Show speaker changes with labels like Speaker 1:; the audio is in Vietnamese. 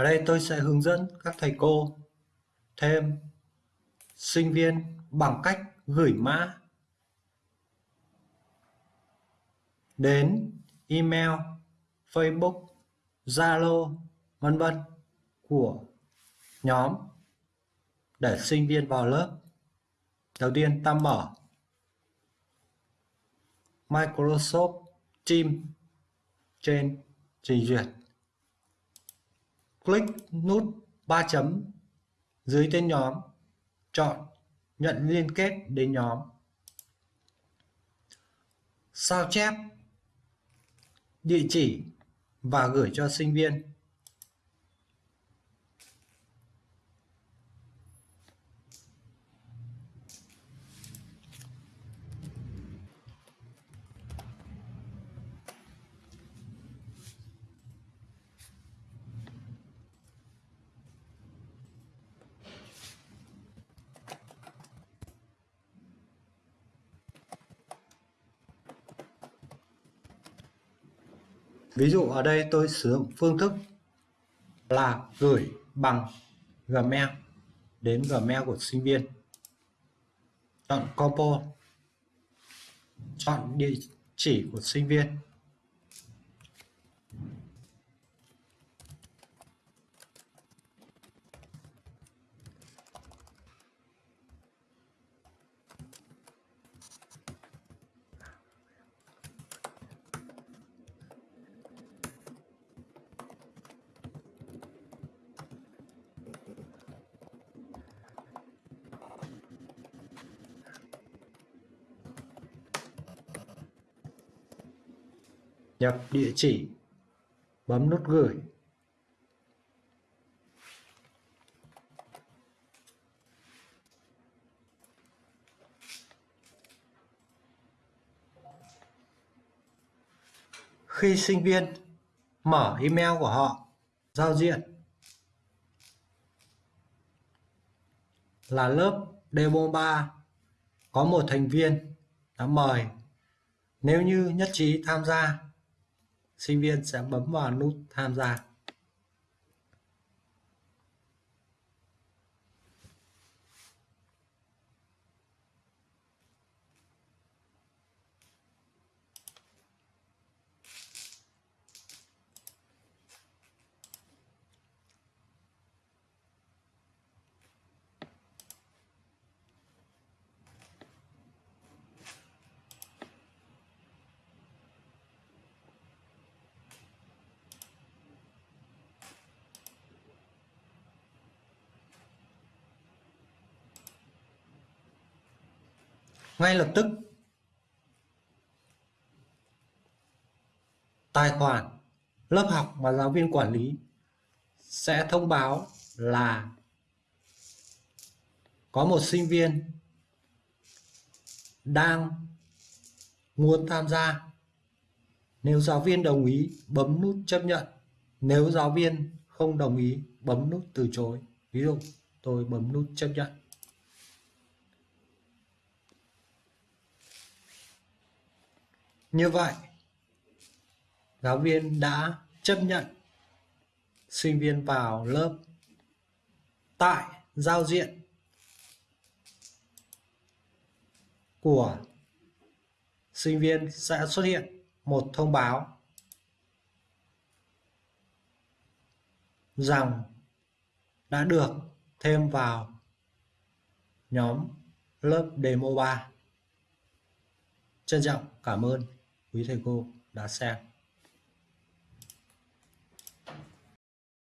Speaker 1: Ở đây tôi sẽ hướng dẫn các thầy cô thêm sinh viên bằng cách gửi mã đến email, Facebook, Zalo, vân vân của nhóm để sinh viên vào lớp. Đầu tiên ta mở Microsoft Teams trên trình duyệt. Click nút ba chấm dưới tên nhóm, chọn nhận liên kết đến nhóm. Sao chép địa chỉ và gửi cho sinh viên. Ví dụ ở đây tôi sử dụng phương thức là gửi bằng Gmail đến Gmail của sinh viên. Chọn compo. Chọn địa chỉ của sinh viên. Nhập địa chỉ. Bấm nút gửi. Khi sinh viên, mở email của họ, giao diện. Là lớp demo 3 có một thành viên đã mời. Nếu như nhất trí tham gia sinh viên sẽ bấm vào nút tham gia. Ngay lập tức, tài khoản lớp học mà giáo viên quản lý sẽ thông báo là có một sinh viên đang muốn tham gia. Nếu giáo viên đồng ý, bấm nút chấp nhận. Nếu giáo viên không đồng ý, bấm nút từ chối. Ví dụ, tôi bấm nút chấp nhận. Như vậy, giáo viên đã chấp nhận sinh viên vào lớp tại giao diện của sinh viên sẽ xuất hiện một thông báo rằng đã được thêm vào nhóm lớp demo 3. Trân trọng cảm ơn quý thầy cô đã xem